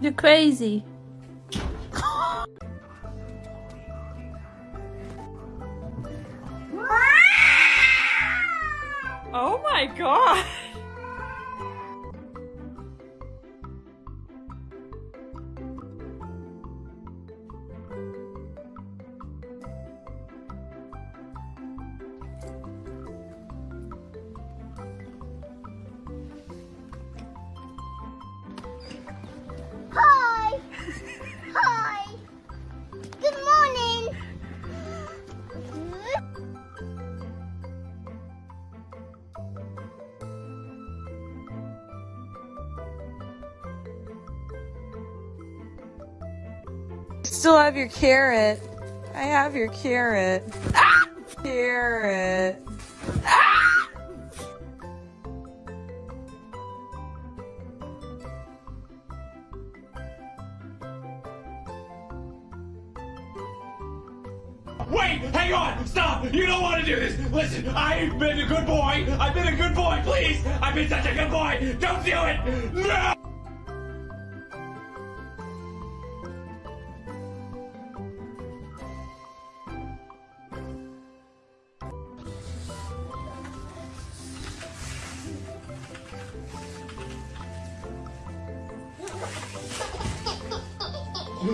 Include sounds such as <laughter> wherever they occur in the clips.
You're crazy. <laughs> Oh my god! Still have your carrot. I have your carrot. Ah! Carrot. Ah! Wait, hang on, stop! You don't want to do this! Listen, I've been a good boy! I've been a good boy, please! I've been such a good boy! Don't do it! No! I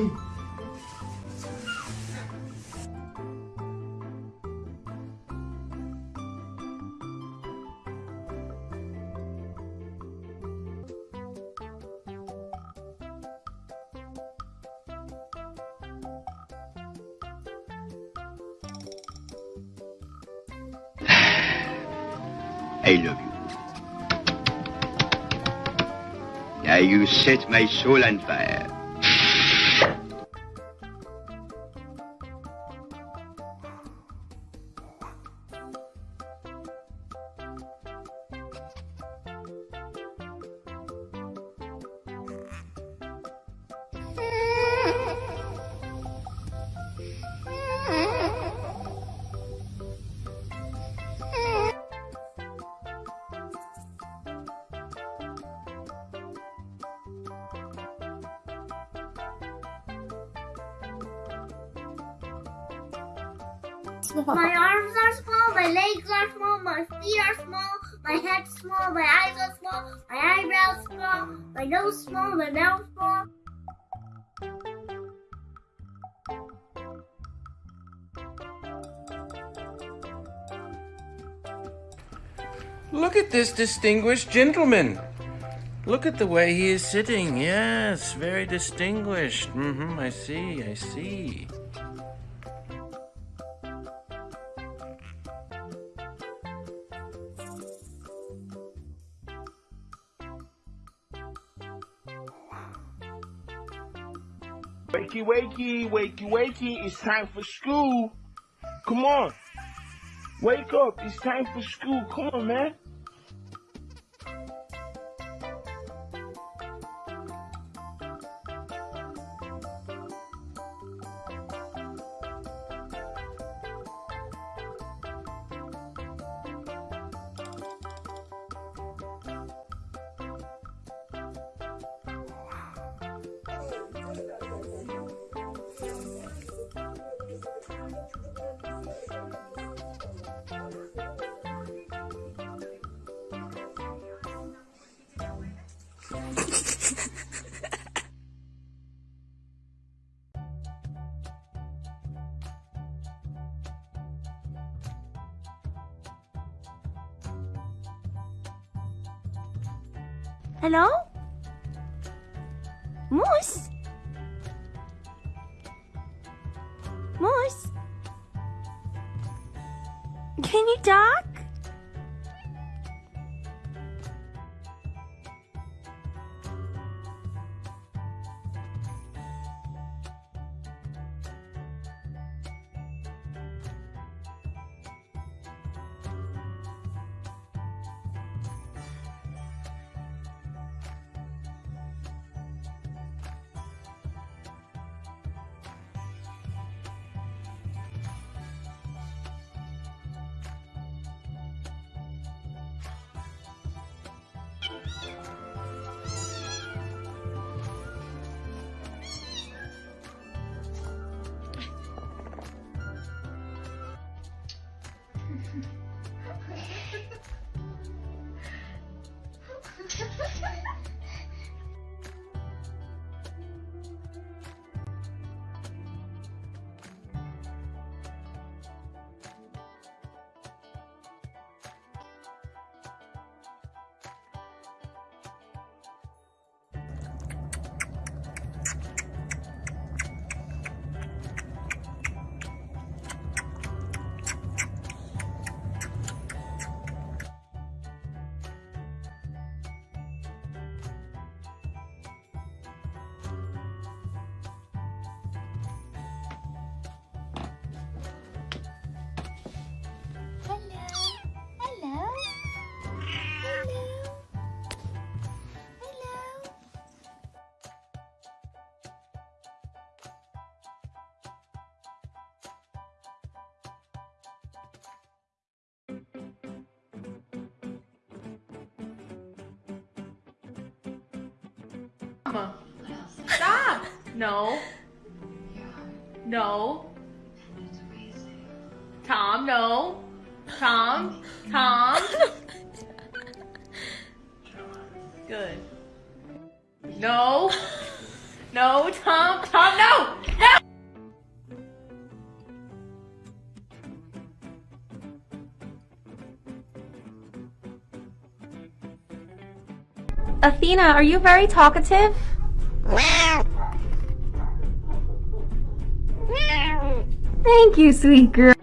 love you. Now you set my soul on fire. My arms are small, my legs are small, my feet are small, my head's small, my eyes are small, my eyebrows small, my nose small, my mouth small. Look at this distinguished gentleman. Look at the way he is sitting. Yes, very distinguished. Mm-hmm, I see, I see. Wakey, wakey, wakey, wakey, it's time for school. Come on. Wake up, it's time for school. Come on, man. Hello? Moose? Moose? Can you talk? Stop! No. No. Tom, no. Tom. Tom. Good. No. No, Tom. Tom, no! No! Athena, are you very talkative? Thank you, sweet girl.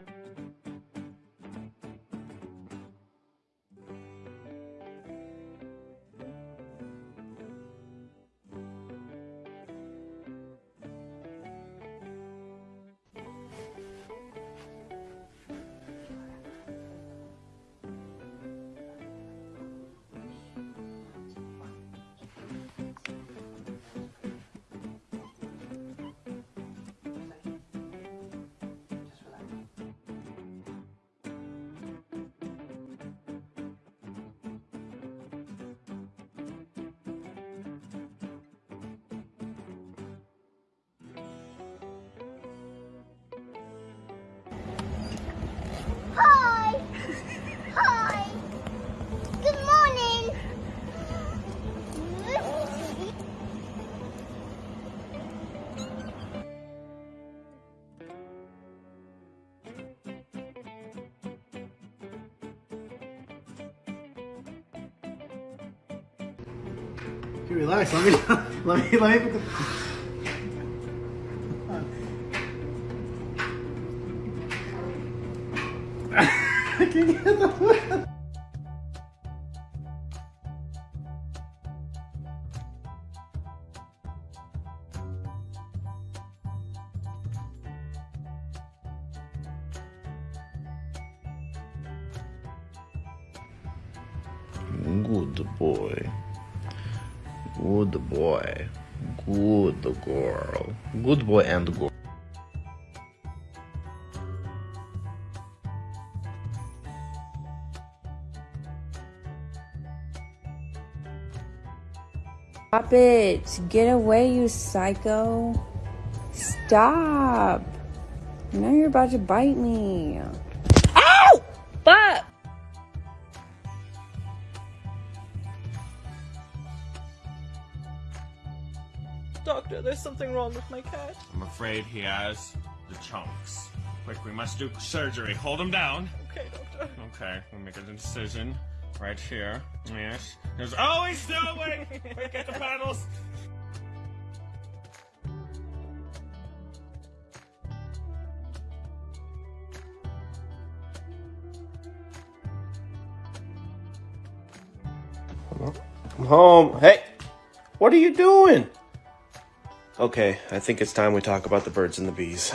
Okay, relax. Let me <laughs> let me let me put the. I can't get the. Good boy. Good boy. Good girl. Good boy and girl. Stop it. Get away, you psycho. Stop. Now you're about to bite me. Doctor, there's something wrong with my cat. I'm afraid he has the chunks. Quick, we must do surgery. Hold him down. Okay, doctor. Okay, we'll make an incision right here. Yes. There's oh, he's still awake. Quick, get the paddles. I'm home. Hey, what are you doing? Okay, I think it's time we talk about the birds and the bees.